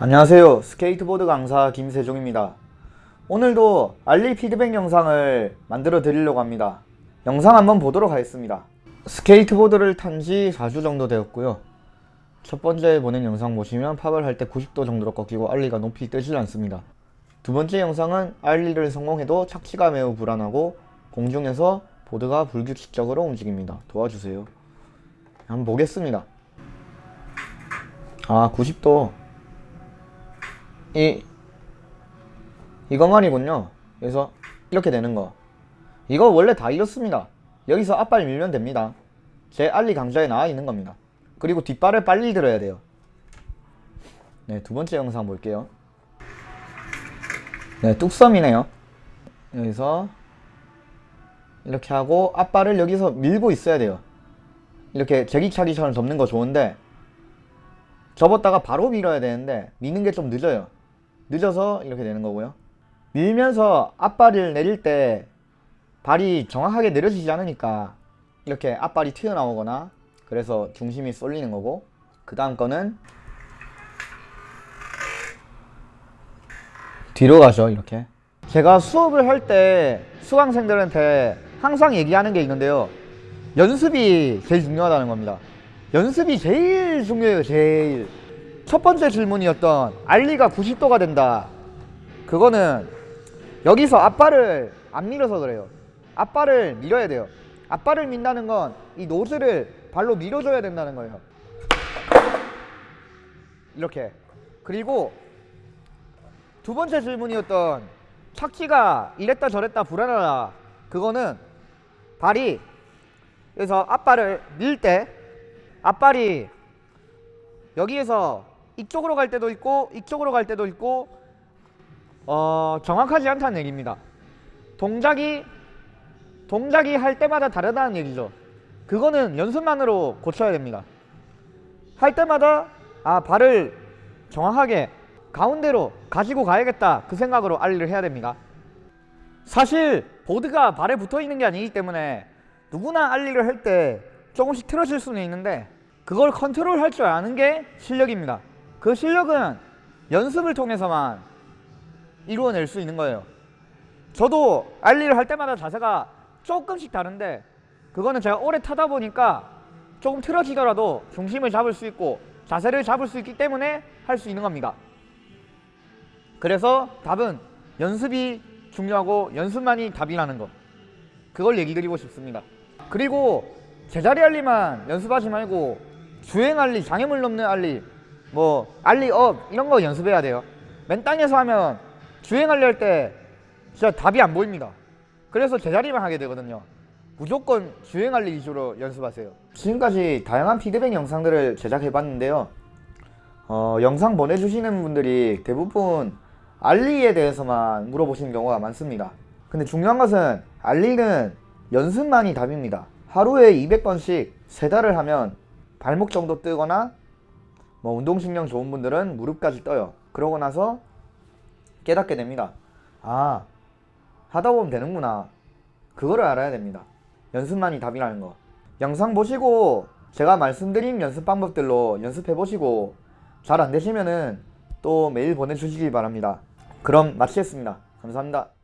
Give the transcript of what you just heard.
안녕하세요. 스케이트보드 강사 김세종입니다. 오늘도 ollie 피드백 영상을 만들어 드리려고 합니다. 영상 한번 보도록 하겠습니다. 스케이트보드를 탄 지 4주 정도 되었고요. 첫 번째 보낸 영상 보시면 pop을 할 때 90도 정도로 꺾이고 ollie가 높이 뜨질 않습니다. 두 번째 영상은 ollie를 성공해도 착지가 매우 불안하고 공중에서 보드가 불규칙적으로 움직입니다. 도와주세요. 한번 보겠습니다. 아 90도 이 이것만이군요. 그래서 이렇게 되는 거. 이거 원래 다 이렇습니다. 여기서 앞발 밀면 됩니다. 제 알리 강좌에 나와 있는 겁니다. 그리고 뒷발을 빨리 들어야 돼요. 네 두번째 영상 볼게요. 네 뚝섬이네요. 여기서 이렇게 하고 앞발을 여기서 밀고 있어야 돼요. 이렇게 제기차기처럼 접는 거 좋은데 접었다가 바로 밀어야 되는데 미는 게 좀 늦어요 늦어서 이렇게 되는 거고요. 밀면서 앞발을 내릴 때 발이 정확하게 내려지지 않으니까 이렇게 앞발이 튀어나오거나 그래서 중심이 쏠리는 거고 그 다음 거는 뒤로 가죠 이렇게. 제가 수업을 할 때 수강생들한테 항상 얘기하는 게 있는데요. 연습이 제일 중요하다는 겁니다. 연습이 제일 중요해요 제일 첫 번째 질문이었던 알리가 90도가 된다. 그거는 여기서 앞발을 안 밀어서 그래요. 앞발을 밀어야 돼요. 앞발을 민다는 건 이 노즐을 발로 밀어줘야 된다는 거예요. 이렇게. 그리고 두 번째 질문이었던 착지가 이랬다 저랬다 불안하다. 그거는 발이 그래서 앞발을 밀 때 앞발이 여기에서 이쪽으로 갈 때도 있고 이쪽으로 갈 때도 있고 어, 정확하지 않다는 얘기입니다. 동작이 동작이 할 때마다 다르다는 얘기죠. 그거는 연습만으로 고쳐야 됩니다. 할 때마다 아 발을 정확하게 가운데로 가지고 가야겠다. 그 생각으로 알리를 해야 됩니다. 사실 보드가 발에 붙어 있는 게 아니기 때문에 누구나 알리를 할 때 조금씩 틀어질 수는 있는데 그걸 컨트롤 할 줄 아는 게 실력입니다 그 실력은 연습을 통해서만 이루어낼 수 있는 거예요. 저도 ollie를 할 때마다 자세가 조금씩 다른데 그거는 제가 오래 타다 보니까 조금 틀어지더라도 중심을 잡을 수 있고 자세를 잡을 수 있기 때문에 할 수 있는 겁니다. 그래서 답은 연습이 중요하고 연습만이 답이라는 거. 그걸 얘기 드리고 싶습니다. 그리고 제자리 ollie만 연습하지 말고 주행 ollie, 장애물 넘는 ollie 뭐 ollie up 이런 거 연습해야 돼요. 맨 땅에서 하면 주행 알리 할때 진짜 답이 안 보입니다. 그래서 제자리만 하게 되거든요. 무조건 주행 알리 위주로 연습하세요. 지금까지 다양한 피드백 영상들을 제작해 봤는데요. 어, 영상 보내주시는 분들이 대부분 알리에 대해서만 물어보시는 경우가 많습니다. 근데 중요한 것은 알리는 연습만이 답입니다. 하루에 200번씩 세 달을 하면 발목 정도 뜨거나 뭐 운동신경 좋은 분들은 무릎까지 떠요. 그러고 나서 깨닫게 됩니다. 아 하다 보면 되는구나. 그거를 알아야 됩니다. 연습만이 답이라는 거. 영상 보시고 제가 말씀드린 연습 방법들로 연습해 보시고 잘 안되시면은 또 메일 보내주시기 바랍니다. 그럼 마치겠습니다. 감사합니다